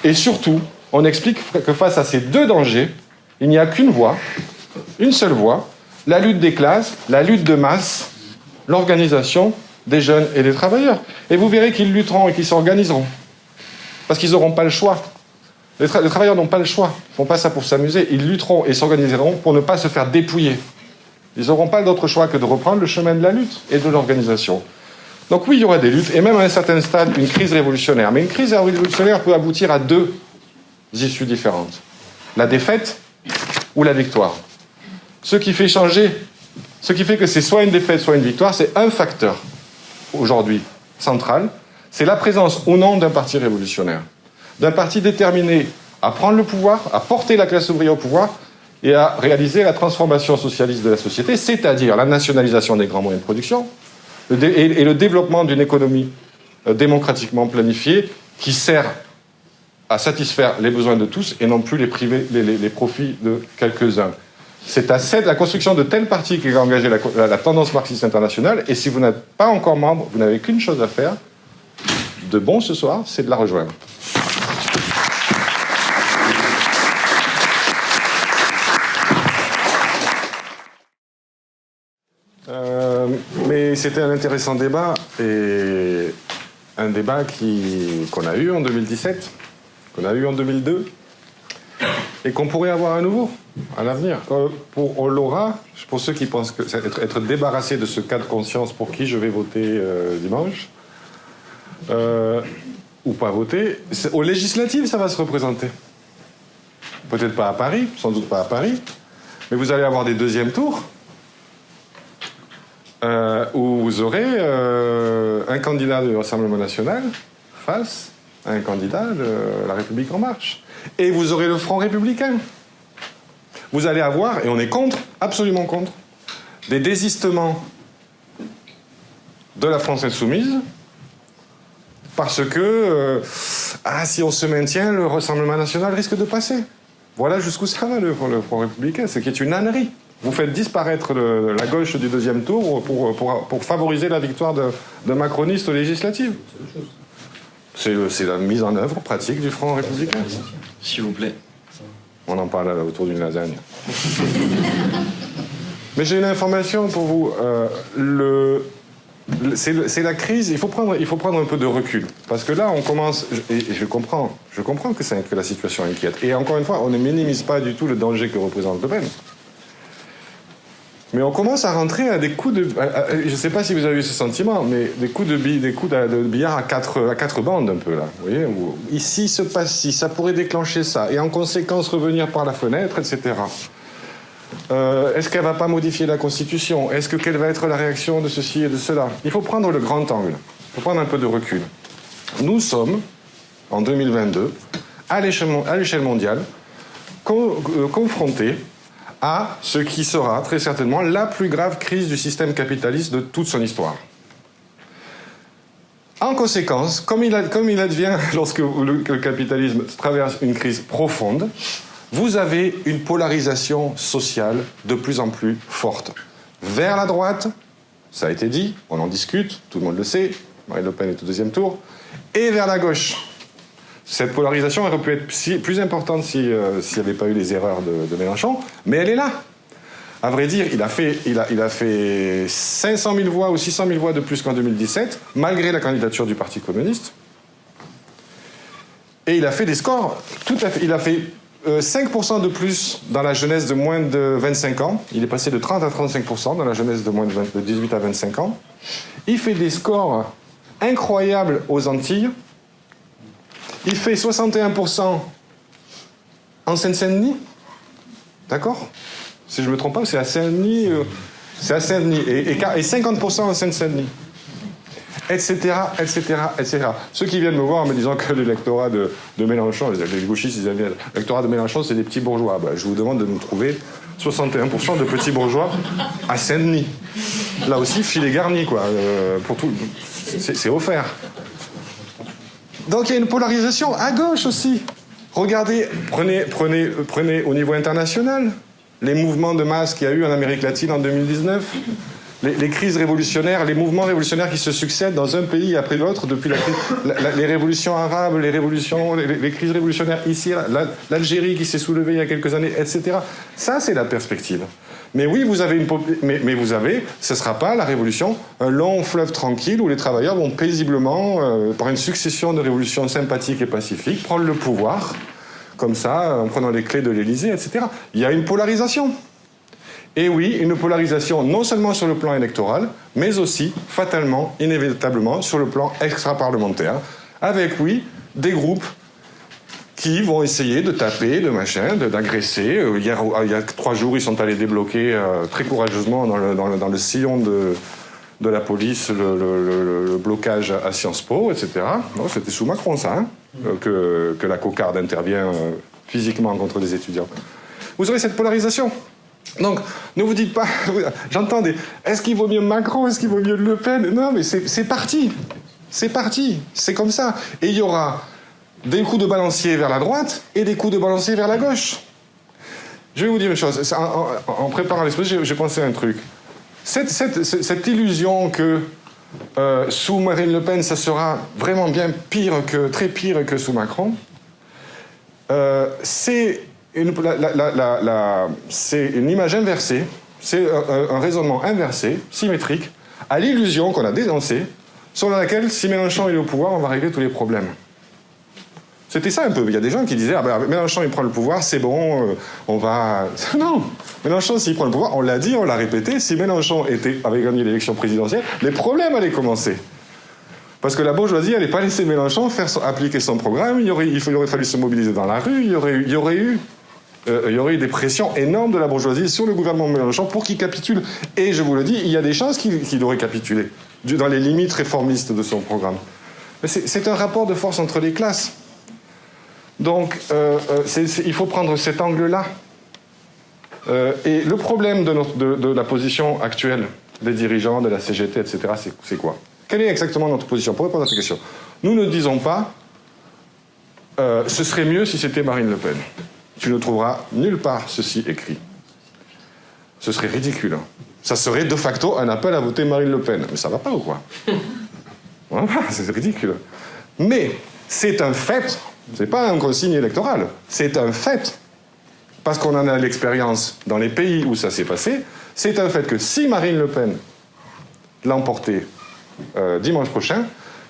et surtout on explique que face à ces deux dangers, il n'y a qu'une voie, une seule voie, la lutte des classes, la lutte de masse, l'organisation des jeunes et des travailleurs. Et vous verrez qu'ils lutteront et qu'ils s'organiseront. Parce qu'ils n'auront pas le choix. Les, travailleurs n'ont pas le choix. Ils ne font pas ça pour s'amuser. Ils lutteront et s'organiseront pour ne pas se faire dépouiller. Ils n'auront pas d'autre choix que de reprendre le chemin de la lutte et de l'organisation. Donc oui, il y aura des luttes, et même à un certain stade, une crise révolutionnaire. Mais une crise révolutionnaire peut aboutir à deux issues différentes. La défaite ou la victoire. Ce qui fait changer, ce qui fait que c'est soit une défaite, soit une victoire, c'est un facteur aujourd'hui central, c'est la présence ou non d'un parti révolutionnaire. D'un parti déterminé à prendre le pouvoir, à porter la classe ouvrière au pouvoir et à réaliser la transformation socialiste de la société, c'est-à-dire la nationalisation des grands moyens de production et le développement d'une économie euh, démocratiquement planifiée qui sert à satisfaire les besoins de tous et non plus les, profits de quelques-uns. c'est à cette, la construction de tel parti qui va engager la tendance marxiste internationale. Et si vous n'êtes pas encore membre, vous n'avez qu'une chose à faire, de bon ce soir, c'est de la rejoindre. Euh, mais c'était un intéressant débat et un débat qu'on a eu en 2017, qu'on a eu en 2002 et qu'on pourrait avoir à nouveau à l'avenir. Pour on l'aura, pour ceux qui pensent que être, être débarrassé de ce cas de conscience pour qui je vais voter euh, dimanche, euh, ou pas voter, aux législatives ça va se représenter. Peut-être pas à Paris, sans doute pas à Paris, mais vous allez avoir des deuxièmes tours euh, où vous aurez euh, un candidat du Rassemblement national face à un candidat de la République en marche. Et vous aurez le Front républicain. Vous allez avoir, et on est contre, absolument contre, des désistements de la France insoumise, parce que euh, ah, si on se maintient, le Rassemblement national risque de passer. Voilà jusqu'où ça va le, le Front républicain, ce qui est une ânerie. Vous faites disparaître la gauche du deuxième tour pour, pour, favoriser la victoire de, de macronistes aux législatives. C'est la mise en œuvre pratique du Front républicain. S'il vous plaît. On en parle autour d'une lasagne. <laughs> Mais j'ai une information pour vous. Euh, le, c'est la crise, il faut, prendre, il faut prendre un peu de recul. Parce que là, on commence, et je comprends, je comprends que, que la situation inquiète. Et encore une fois, on ne minimise pas du tout le danger que représente Le Pen. Mais on commence à rentrer à des coups de. je ne sais pas si vous avez eu ce sentiment, mais des coups de, des coups de, billard à quatre, à quatre bandes, un peu là. Vous voyez Ici se passe ci, ça pourrait déclencher ça, et en conséquence revenir par la fenêtre, etc. Euh, Est-ce qu'elle va pas modifier la Constitution? Est-ce que quelle va être la réaction de ceci et de cela? Il faut prendre le grand angle. Il faut prendre un peu de recul. Nous sommes, en 2022, à l'échelle mondiale, euh, confrontés à ce qui sera très certainement la plus grave crise du système capitaliste de toute son histoire. En conséquence, comme il, advient <laughs> lorsque le, capitalisme traverse une crise profonde, vous avez une polarisation sociale de plus en plus forte. Vers la droite, ça a été dit, on en discute, tout le monde le sait, Marine Le Pen est au deuxième tour, et vers la gauche. Cette polarisation aurait pu être plus importante euh, s'il n'y avait pas eu les erreurs de, Mélenchon, mais elle est là. À vrai dire, il a, fait, il, a, il a fait 500 000 voix ou 600 000 voix de plus qu'en 2017, malgré la candidature du Parti communiste. Et il a fait des scores tout à fait. Il a fait 5% euh, de plus dans la jeunesse de moins de 25 ans. Il est passé de 30 à 35% dans la jeunesse de moins de, de 18 à 25 ans. Il fait des scores incroyables aux Antilles. Il fait 61% en Seine-Saint-Denis. D'accord? Si je ne me trompe pas, c'est à Saint-Denis. Euh, c'est à Saint-Denis. Et, 50% en Seine-Saint-Denis. Etc., etc., etc. Ceux qui viennent me voir en me disant que l'électorat de, Mélenchon, les gauchistes, ils aiment l'électorat de Mélenchon, c'est des petits bourgeois. Bah, je vous demande de nous trouver 61% de petits bourgeois à Saint-Denis. Là aussi, filet garni, quoi. Euh, pour tout, c'est offert. Donc il y a une polarisation à gauche aussi. Regardez, prenez, prenez, prenez au niveau international les mouvements de masse qu'il y a eu en Amérique latine en 2019, les, crises révolutionnaires, les mouvements révolutionnaires qui se succèdent dans un pays après l'autre depuis les révolutions arabes, les révolutions, les, crises révolutionnaires ici, l'Algérie qui s'est soulevée il y a quelques années, etc. Ça, c'est la perspective. Mais oui, vous avez ce ne sera pas la révolution, un long fleuve tranquille où les travailleurs vont paisiblement, euh, par une succession de révolutions sympathiques et pacifiques, prendre le pouvoir, comme ça, en prenant les clés de l'Élysée, etc. Il y a une polarisation. Et oui, une polarisation non seulement sur le plan électoral, mais aussi, fatalement, inévitablement, sur le plan extra-parlementaire, avec, oui, des groupes qui vont essayer de taper, de machin, d'agresser. Euh, il, il, y a trois jours, ils sont allés débloquer euh, très courageusement dans le, sillon de, la police le, blocage à Sciences Po, etc. C'était sous Macron, ça, hein, euh, que, que, la cocarde intervient physiquement contre des étudiants. Vous aurez cette polarisation. Donc, ne vous dites pas, <laughs> j'entends des, est-ce qu'il vaut mieux Macron, est-ce qu'il vaut mieux Le Pen? Non, mais c'est parti. C'est parti. C'est comme ça. Et il y aura des coups de balancier vers la droite et des coups de balancier vers la gauche. Je vais vous dire une chose. En, préparant l'exposition, j'ai pensé à un truc. Cette, illusion que euh, sous Marine Le Pen, ça sera vraiment bien pire que, très pire que sous Macron, euh, c'est une, une, image inversée, c'est un, raisonnement inversé, symétrique, à l'illusion qu'on a dénoncée, selon laquelle si Mélenchon est au pouvoir, on va régler tous les problèmes. C'était ça un peu. Il y a des gens qui disaient ah ben, Mélenchon il prend le pouvoir, c'est bon, euh, on va. <laughs> Non Mélenchon s'il prend le pouvoir, on l'a dit, on l'a répété, si Mélenchon était, avait gagné l'élection présidentielle, les problèmes allaient commencer. Parce que la bourgeoisie n'allait pas laisser Mélenchon faire appliquer son programme, il aurait, fallu se mobiliser dans la rue, il y aurait, il y aurait eu euh, il y aurait eu des pressions énormes de la bourgeoisie sur le gouvernement Mélenchon pour qu'il capitule. Et je vous le dis, il y a des chances qu'il aurait capitulé, dans les limites réformistes de son programme. C'est un rapport de force entre les classes. Donc, euh, euh, il faut prendre cet angle-là. Euh, et le problème de, la position actuelle des dirigeants, de la CGT, etc., c'est quoi? Quelle est exactement notre position? Pour répondre à cette question, nous ne disons pas ce serait mieux si c'était Marine Le Pen. Tu ne trouveras nulle part ceci écrit. Ce serait ridicule. Hein. Ça serait de facto un appel à voter Marine Le Pen. Mais ça va pas ou quoi? <laughs> <laughs> C'est ridicule. Mais c'est un fait ce n'est pas un consigne électoral, c'est un fait. Parce qu'on en a l'expérience dans les pays où ça s'est passé, c'est un fait que si Marine Le Pen l'emportait euh, dimanche prochain,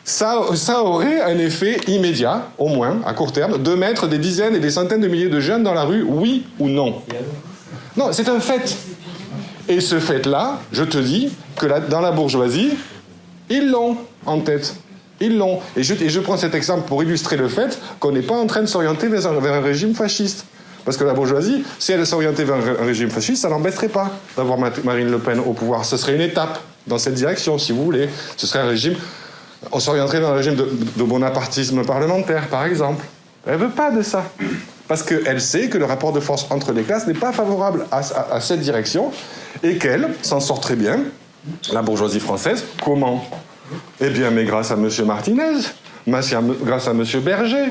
ça, ça, aurait un effet immédiat, au moins, à court terme, de mettre des dizaines et des centaines de milliers de jeunes dans la rue, oui ou non Non, c'est un fait. Et ce fait-là, je te dis que dans la bourgeoisie, ils l'ont en tête. Ils l'ont. Et je, prends cet exemple pour illustrer le fait qu'on n'est pas en train de s'orienter vers, un régime fasciste. Parce que la bourgeoisie, si elle s'orientait vers un, régime fasciste, ça n'embêterait pas d'avoir Marine Le Pen au pouvoir. Ce serait une étape dans cette direction, si vous voulez. Ce serait un régime. On s'orienterait vers un régime de, bonapartisme parlementaire, par exemple. Elle veut pas de ça. Parce qu'elle sait que le rapport de force entre les classes n'est pas favorable à cette direction et qu'elle s'en sort très bien, la bourgeoisie française. Comment? Eh bien, mais grâce à M. Martinez, grâce à M. Berger,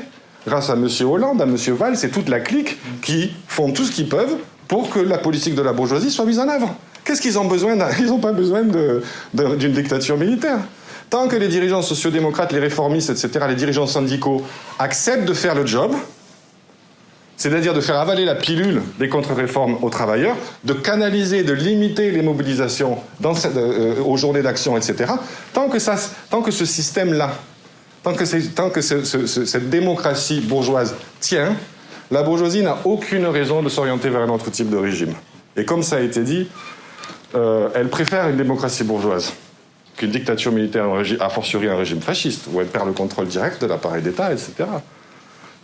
grâce à M. Hollande, à M. Valls, c'est toute la clique qui font tout ce qu'ils peuvent pour que la politique de la bourgeoisie soit mise en œuvre. Qu'est-ce qu'ils ont besoin <laughs> Ils n'ont pas besoin d'une dictature militaire. Tant que les dirigeants sociodémocrates, les réformistes, etc., les dirigeants syndicaux acceptent de faire le job, c'est-à-dire de faire avaler la pilule des contre-réformes aux travailleurs, de canaliser, de limiter les mobilisations euh, aux journées d'action, etc. Tant que, ça, tant que ce système-là, tant que, tant que cette démocratie bourgeoise tient, la bourgeoisie n'a aucune raison de s'orienter vers un autre type de régime. Et comme ça a été dit, euh, elle préfère une démocratie bourgeoise qu'une dictature militaire, a fortiori un régime fasciste, où elle perd le contrôle direct de l'appareil d'État, etc.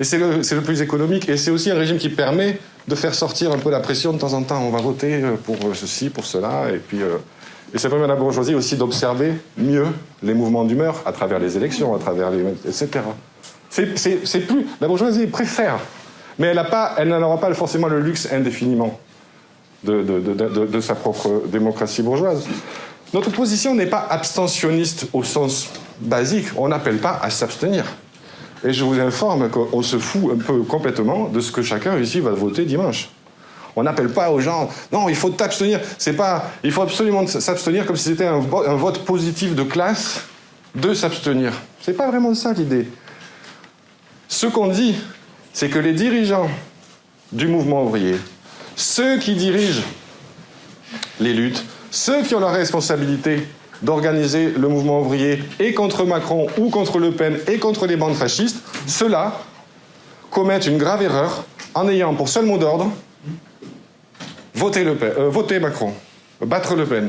Et c'est le, plus économique. Et c'est aussi un régime qui permet de faire sortir un peu la pression de temps en temps. On va voter euh, pour euh, ceci, pour cela. Et puis. Euh, et ça permet à la bourgeoisie aussi d'observer mieux les mouvements d'humeur à travers les élections, à travers les. etc. C'est plus. La bourgeoisie préfère. Mais elle n'aura pas, pas forcément le luxe indéfiniment de sa propre démocratie bourgeoise. Notre position n'est pas abstentionniste au sens basique. On n'appelle pas à s'abstenir. Et je vous informe qu'on se fout un peu complètement de ce que chacun ici va voter dimanche. On n'appelle pas aux gens, non, il faut t'abstenir. C'est pas, il faut absolument s'abstenir comme si c'était un, vote positif de classe de s'abstenir. C'est pas vraiment ça l'idée. Ce qu'on dit, c'est que les dirigeants du mouvement ouvrier, ceux qui dirigent les luttes, ceux qui ont la responsabilité d'organiser le mouvement ouvrier et contre Macron ou contre Le Pen et contre les bandes fascistes, ceux-là commettent une grave erreur en ayant pour seul mot d'ordre voter, le Pen, euh, voter Macron, battre Le Pen.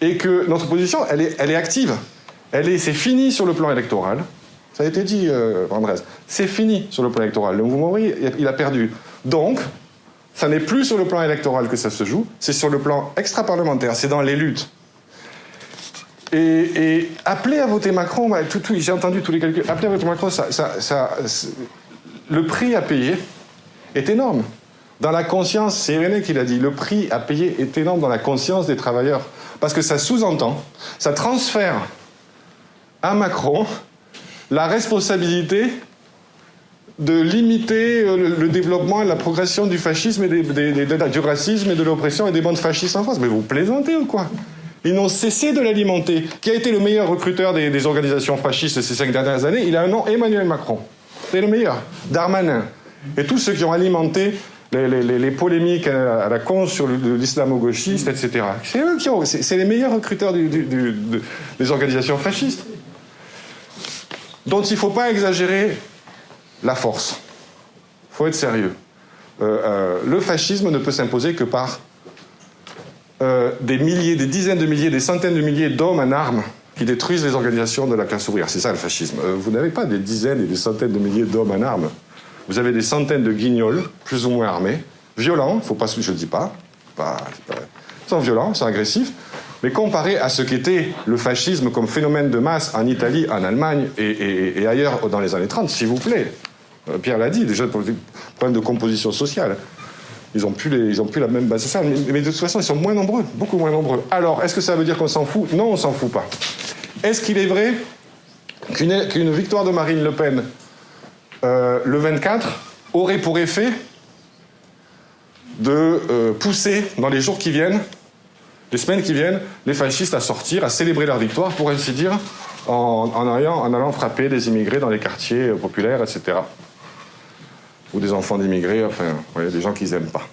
Et que notre position, elle est, active. Elle est, c'est fini sur le plan électoral. Ça a été dit, euh. C'est fini sur le plan électoral. Le mouvement ouvrier, il a perdu. Donc, ça n'est plus sur le plan électoral que ça se joue, c'est sur le plan extra-parlementaire, c'est dans les luttes. Et, appeler à voter Macron, j'ai entendu tous les calculs, appeler à voter Macron, le prix à payer est énorme. Dans la conscience, c'est René qui l'a dit, le prix à payer est énorme dans la conscience des travailleurs. Parce que ça sous-entend, ça transfère à Macron la responsabilité de limiter euh, le, développement et la progression du fascisme et du racisme et de l'oppression et des bandes fascistes en France. Mais vous plaisantez ou quoi? Ils n'ont cessé de l'alimenter. Qui a été le meilleur recruteur des, organisations fascistes ces cinq dernières années? Il a un nom, Emmanuel Macron. C'est le meilleur. Darmanin. Et tous ceux qui ont alimenté les, polémiques à la con sur l'islamo-gauchiste, etc. C'est eux qui ont. C'est les meilleurs recruteurs des organisations fascistes. dont il ne faut pas exagérer la force. Il faut être sérieux. Euh, euh, le fascisme ne peut s'imposer que par euh, des milliers, des dizaines de milliers, des centaines de milliers d'hommes en armes qui détruisent les organisations de la classe ouvrière. C'est ça le fascisme. vous n'avez pas des dizaines et des centaines de milliers d'hommes en armes. Vous avez des centaines de guignols, plus ou moins armés, violents, faut pas, je ne dis pas, pas, ils sont violents, ils sont agressifs, mais comparé à ce qu'était le fascisme comme phénomène de masse en Italie, en Allemagne et ailleurs dans les années 30, s'il vous plaît, euh, Pierre l'a dit, déjà, problème de composition sociale. Ils n'ont plus, la même base sociale, mais, de toute façon, ils sont moins nombreux, beaucoup moins nombreux. Alors, est-ce que ça veut dire qu'on s'en fout? Non, on s'en fout pas. Est-ce qu'il est vrai qu'une victoire de Marine Le Pen euh, le 24 aurait pour effet de euh, pousser dans les jours qui viennent, les semaines qui viennent, les fascistes à sortir, à célébrer leur victoire, pour ainsi dire, en allant frapper des immigrés dans les quartiers populaires, etc ou des enfants d'immigrés, enfin, des gens qu'ils n'aiment pas.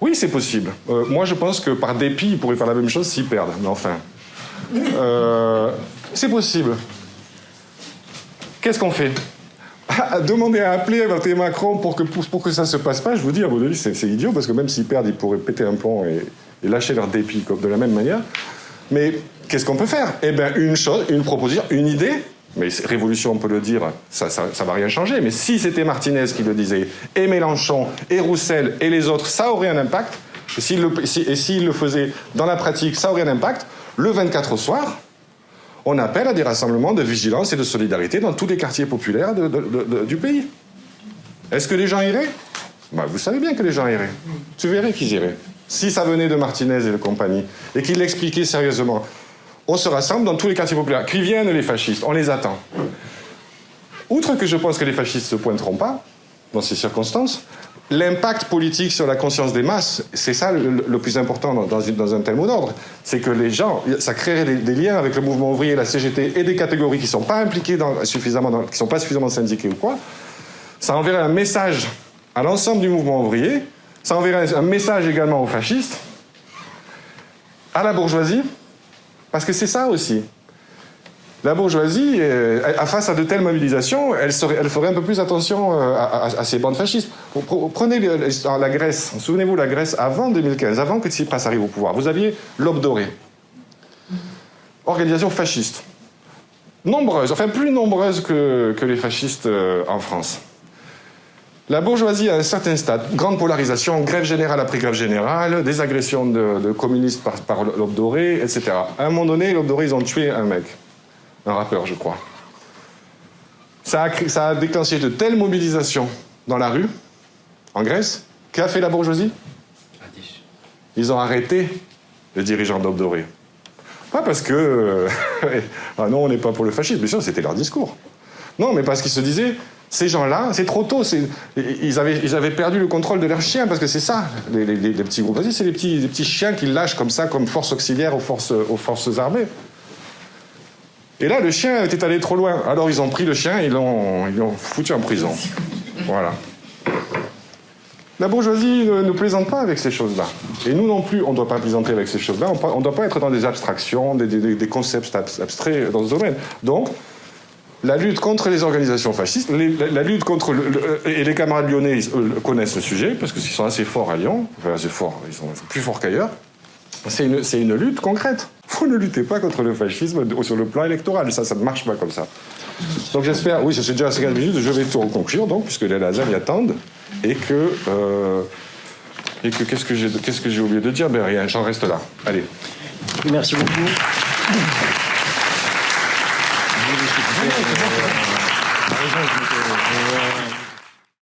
Oui, c'est possible. Euh, moi, je pense que par dépit, ils pourraient faire la même chose s'ils perdent. Mais enfin, euh, c'est possible. Qu'est-ce qu'on fait? Demander à appeler à Macron pour que, pour, que ça se passe pas, je vous dis, à mon avis, c'est idiot, parce que même s'ils perdent, ils pourraient péter un plomb et, lâcher leur dépit de la même manière. Mais qu'est-ce qu'on peut faire? Eh bien, une chose, une proposition, une idée, mais révolution, on peut le dire, ça ne va rien changer. Mais si c'était Martinez qui le disait, et Mélenchon, et Roussel, et les autres, ça aurait un impact. Et s'il le, faisait dans la pratique, ça aurait un impact. Le 24 au soir, on appelle à des rassemblements de vigilance et de solidarité dans tous les quartiers populaires du pays. Est-ce que les gens iraient? Bah, Vous savez bien que les gens iraient. Tu verrais qu'ils iraient. Si ça venait de Martinez et de compagnie, et qu'il l'expliquait sérieusement, on se rassemble dans tous les quartiers populaires. Qui viennent les fascistes, on les attend. Outre que je pense que les fascistes ne se pointeront pas, dans ces circonstances, l'impact politique sur la conscience des masses, c'est ça le, plus important dans, un tel mot d'ordre, c'est que les gens, ça créerait des, liens avec le mouvement ouvrier, la CGT et des catégories qui ne sont pas impliquées suffisamment, qui sont pas suffisamment syndiquées ou quoi. Ça enverrait un message à l'ensemble du mouvement ouvrier, ça enverrait un message également aux fascistes, à la bourgeoisie, parce que c'est ça aussi. La bourgeoisie, euh, face à de telles mobilisations, elle, ferait un peu plus attention euh, à, ces bandes fascistes. Prenez la Grèce, souvenez-vous la Grèce avant 2015, avant que Tsipras arrive au pouvoir. Vous aviez l'aube organisation fasciste, nombreuse, enfin plus nombreuse que les fascistes euh, en France. La bourgeoisie à un certain stade, grande polarisation, grève générale après grève générale, des agressions de, communistes par, par l'aube dorée, etc. À un moment donné, l'aube dorée, ils ont tué un mec, un rappeur, je crois. Ça a, ça a déclenché de telles mobilisations dans la rue, en Grèce, qu'a fait la bourgeoisie? Ils ont arrêté les dirigeants d'aube dorée. Pas parce que... <laughs> ah non, on n'est pas pour le fascisme, bien sûr, c'était leur discours. Non, mais parce qu'ils se disaient, ces gens-là, c'est trop tôt. Ils avaient, perdu le contrôle de leurs chiens, parce que c'est ça, les, petits groupes. C'est les petits, les petits chiens qu'ils lâchent comme ça, comme force auxiliaire aux forces, aux forces armées. Et là, le chien était allé trop loin. Alors ils ont pris le chien et ils l'ont foutu en prison. Voilà. La bourgeoisie ne, plaisante pas avec ces choses-là. Et nous non plus, on ne doit pas plaisanter avec ces choses-là. On ne doit pas être dans des abstractions, des, des concepts abstraits dans ce domaine. Donc, la lutte contre les organisations fascistes, la, lutte contre... Le, et les camarades lyonnais connaissent le sujet, parce qu'ils sont assez forts à Lyon, enfin assez forts, ils sont plus forts qu'ailleurs. C'est une, une, lutte concrète. Vous ne luttez pas contre le fascisme sur le plan électoral, ça, ça ne marche pas comme ça. Donc j'espère, oui, c'est déjà à 50 minutes, je vais tout conclure, donc, puisque les lasers y attendent, et que... Euh, et que qu'est-ce que j'ai que oublié de dire? Ben rien, j'en reste là. Allez. Merci beaucoup. い。